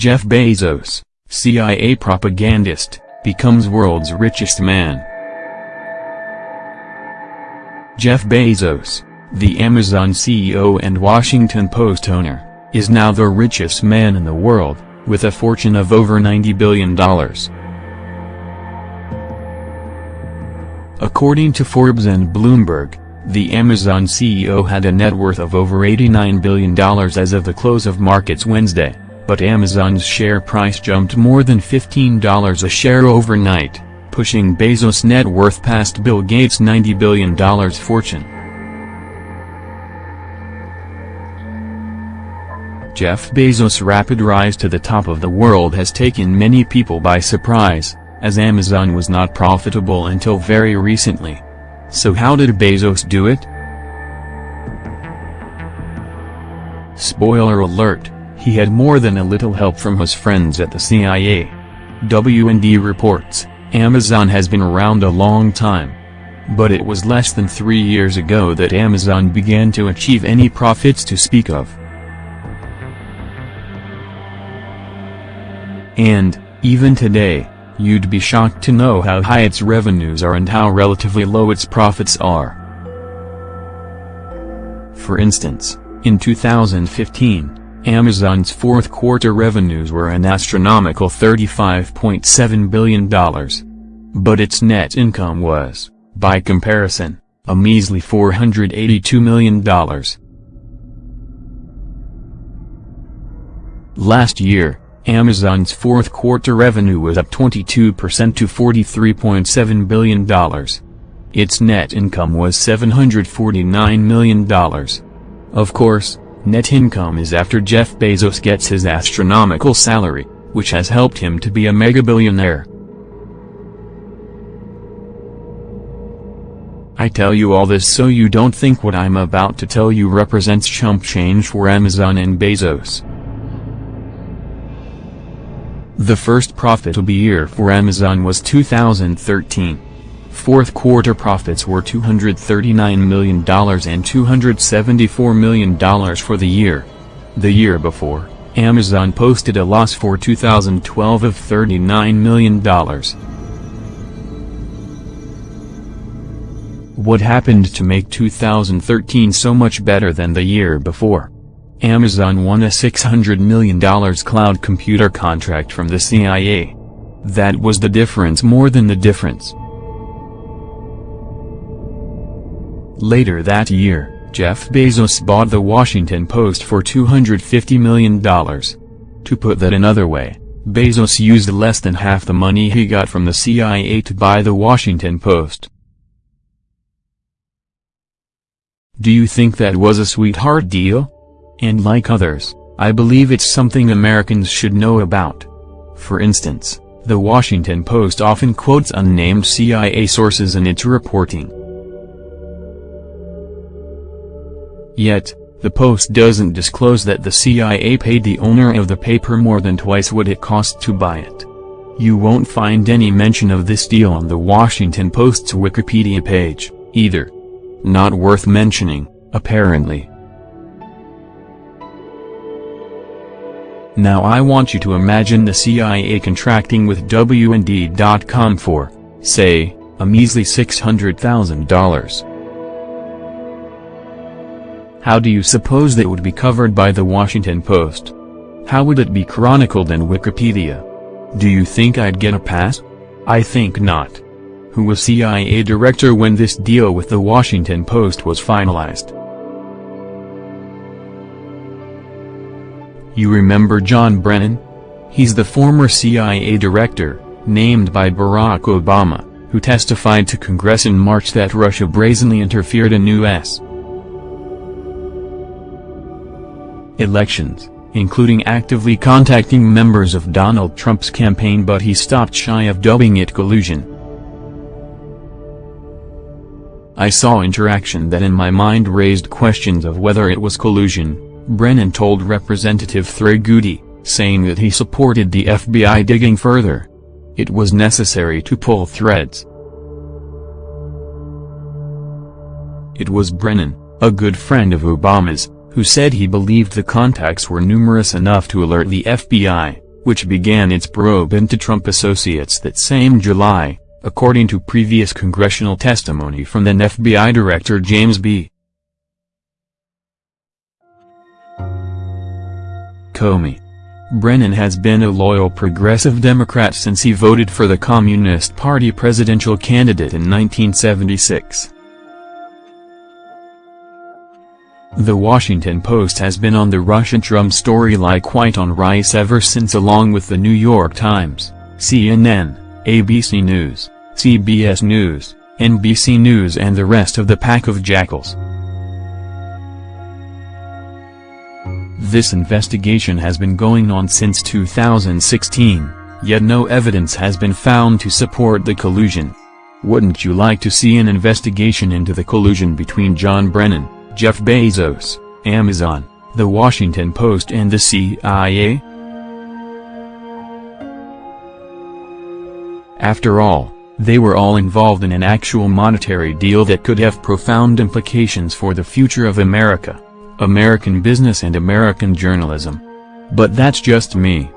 Jeff Bezos, CIA propagandist, becomes world's richest man. Jeff Bezos, the Amazon CEO and Washington Post owner, is now the richest man in the world, with a fortune of over $90 billion. According to Forbes and Bloomberg, the Amazon CEO had a net worth of over $89 billion as of the close of markets Wednesday, but Amazon's share price jumped more than $15 a share overnight, pushing Bezos' net worth past Bill Gates' $90 billion fortune. Jeff Bezos' rapid rise to the top of the world has taken many people by surprise, as Amazon was not profitable until very recently. So how did Bezos do it? Spoiler alert, he had more than a little help from his friends at the CIA. WND reports, Amazon has been around a long time. But it was less than three years ago that Amazon began to achieve any profits to speak of. And, even today, You'd be shocked to know how high its revenues are and how relatively low its profits are. For instance, in 2015, Amazon's fourth quarter revenues were an astronomical $35.7 billion. But its net income was, by comparison, a measly $482 million. Last year, Amazon's fourth quarter revenue was up 22% to $43.7 billion. Its net income was $749 million. Of course, net income is after Jeff Bezos gets his astronomical salary, which has helped him to be a mega-billionaire. I tell you all this so you don't think what I'm about to tell you represents chump change for Amazon and Bezos. The first profitable year for Amazon was 2013. Fourth quarter profits were $239 million and $274 million for the year. The year before, Amazon posted a loss for 2012 of $39 million. What happened to make 2013 so much better than the year before? Amazon won a $600 million cloud computer contract from the CIA. That was the difference more than the difference. Later that year, Jeff Bezos bought the Washington Post for $250 million. To put that another way, Bezos used less than half the money he got from the CIA to buy the Washington Post. Do you think that was a sweetheart deal? And like others, I believe it's something Americans should know about. For instance, the Washington Post often quotes unnamed CIA sources in its reporting. Yet, the Post doesn't disclose that the CIA paid the owner of the paper more than twice what it cost to buy it. You won't find any mention of this deal on the Washington Post's Wikipedia page, either. Not worth mentioning, apparently. Now I want you to imagine the CIA contracting with WND.com for, say, a measly $600,000. How do you suppose that would be covered by the Washington Post? How would it be chronicled in Wikipedia? Do you think I'd get a pass? I think not. Who was CIA director when this deal with the Washington Post was finalized? You remember John Brennan? He's the former CIA director, named by Barack Obama, who testified to Congress in March that Russia brazenly interfered in U.S. elections, including actively contacting members of Donald Trump's campaign but he stopped shy of dubbing it collusion. I saw interaction that in my mind raised questions of whether it was collusion, Brennan told Representative Trey Gowdy, saying that he supported the FBI digging further. It was necessary to pull threads. It was Brennan, a good friend of Obama's, who said he believed the contacts were numerous enough to alert the FBI, which began its probe into Trump associates that same July, according to previous congressional testimony from then FBI Director James B. Comey. Brennan has been a loyal progressive Democrat since he voted for the Communist Party presidential candidate in 1976. The Washington Post has been on the Russian-Trump story like white on rice ever since along with the New York Times, CNN, ABC News, CBS News, NBC News and the rest of the pack of jackals. This investigation has been going on since 2016, yet no evidence has been found to support the collusion. Wouldn't you like to see an investigation into the collusion between John Brennan, Jeff Bezos, Amazon, The Washington Post and the CIA? After all, they were all involved in an actual monetary deal that could have profound implications for the future of America, American business and American journalism. But that's just me.